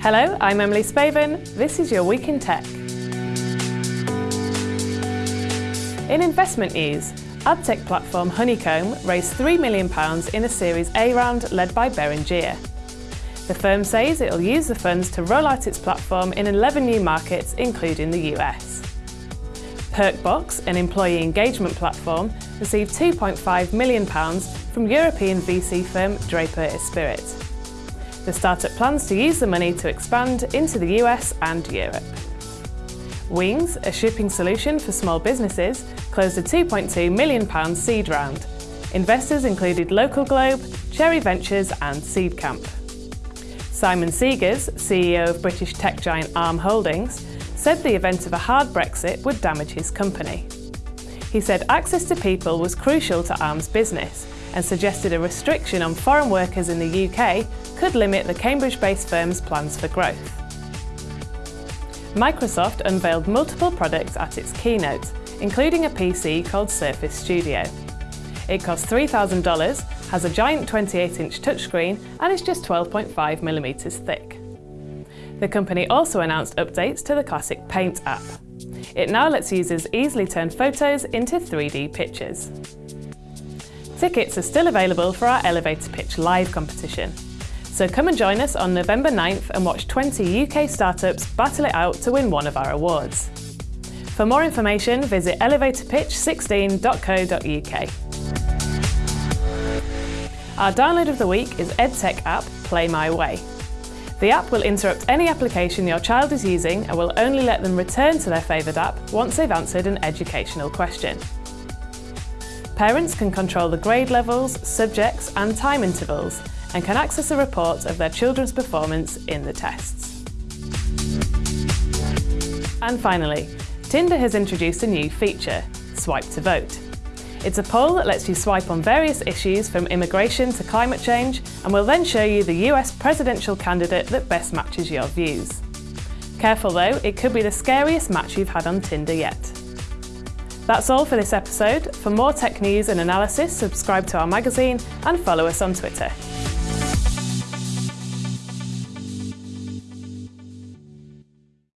Hello, I'm Emily Spaven. This is your Week in Tech. In investment news, adtech platform Honeycomb raised £3 million in a Series A round led by Beringea. The firm says it will use the funds to roll out its platform in 11 new markets, including the US. Perkbox, an employee engagement platform, received £2.5 million from European VC firm Draper Esprit. The startup plans to use the money to expand into the US and Europe. Wings, a shipping solution for small businesses, closed a £2.2 million seed round. Investors included Local Globe, Cherry Ventures and Seedcamp. Simon Segars, CEO of British tech giant ARM Holdings, said the event of a hard Brexit would damage his company. He said access to people was crucial to ARM's business and suggested a restriction on foreign workers in the UK could limit the Cambridge-based firm's plans for growth. Microsoft unveiled multiple products at its keynote, including a PC called Surface Studio. It costs $3,000, has a giant 28-inch touchscreen and is just 12.5mm thick. The company also announced updates to the classic Paint app. It now lets users easily turn photos into 3D pictures. Tickets are still available for our Elevator Pitch live competition. So come and join us on November 9th and watch 20 UK startups battle it out to win one of our awards. For more information, visit elevatorpitch16.co.uk. Our download of the week is EdTech app Play My Way. The app will interrupt any application your child is using and will only let them return to their favoured app once they've answered an educational question. Parents can control the grade levels, subjects and time intervals and can access a report of their children's performance in the tests. And finally, Tinder has introduced a new feature, Swipe the Vote. It's a poll that lets you swipe on various issues from immigration to climate change and will then show you the US presidential candidate that best matches your views. Careful though, it could be the scariest match you've had on Tinder yet. That's all for this episode. For more tech news and analysis, subscribe to our magazine and follow us on Twitter.